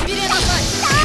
しびれなさい。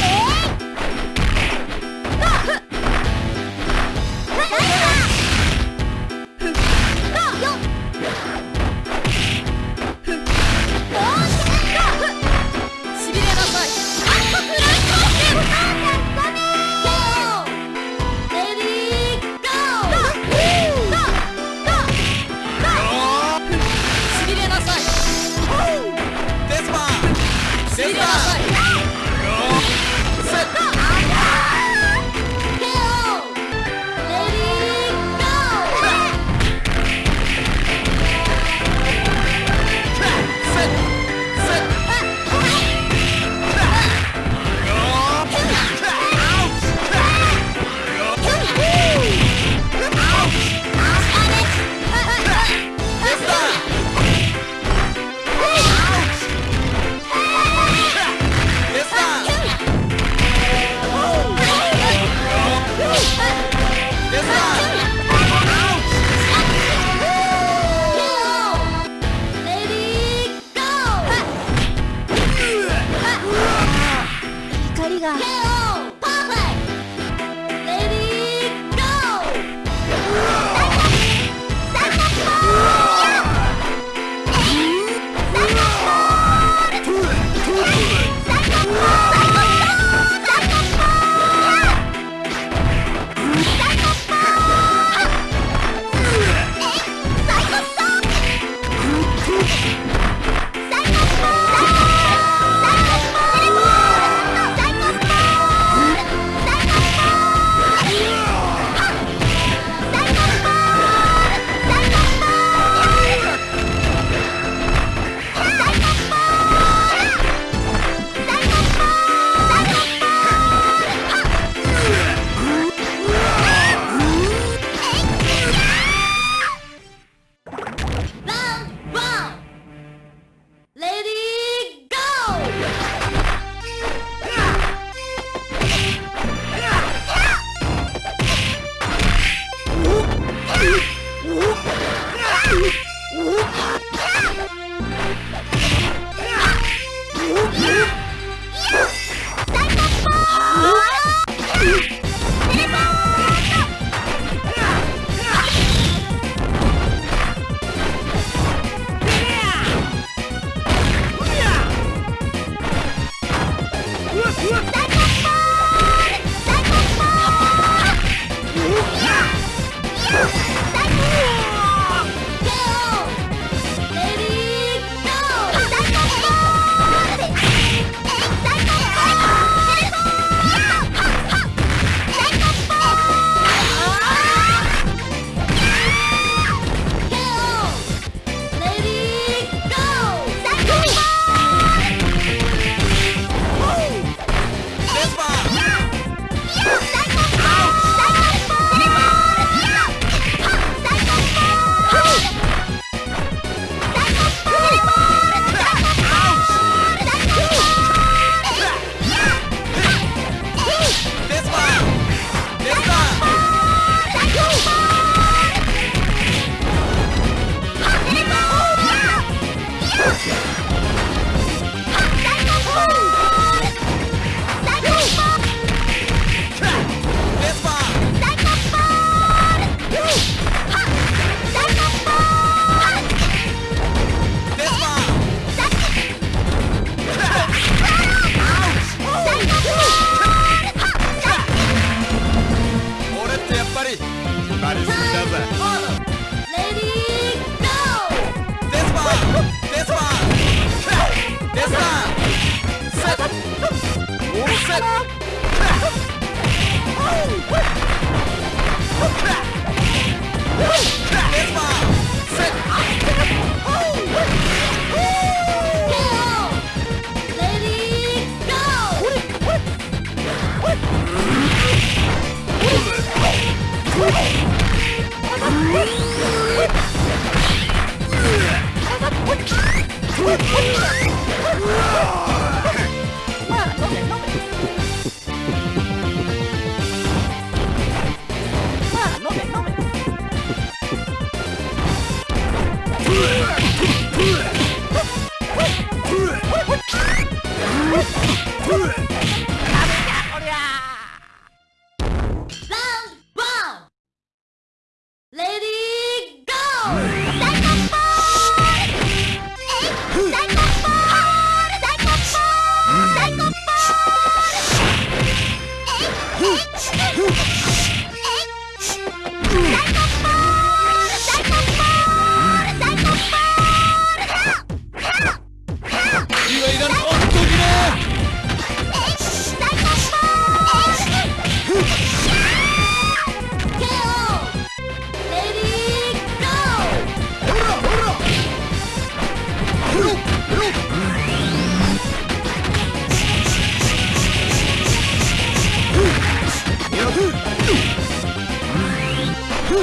Ah! Everybody that うっ!よ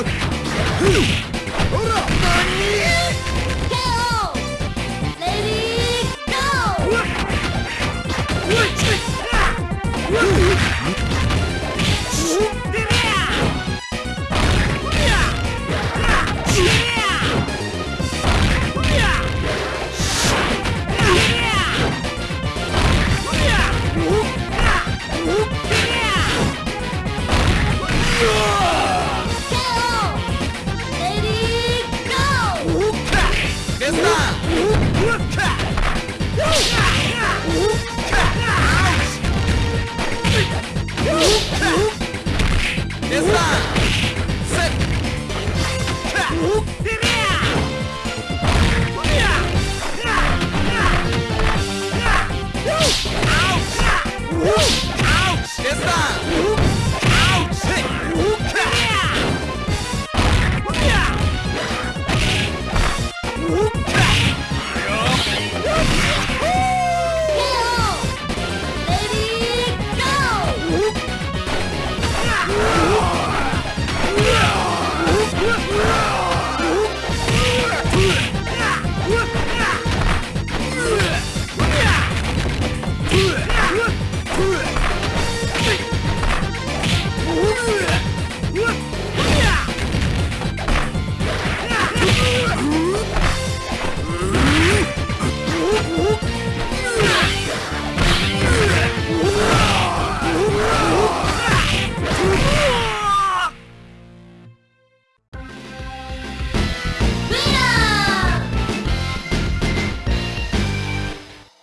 っ。ほら何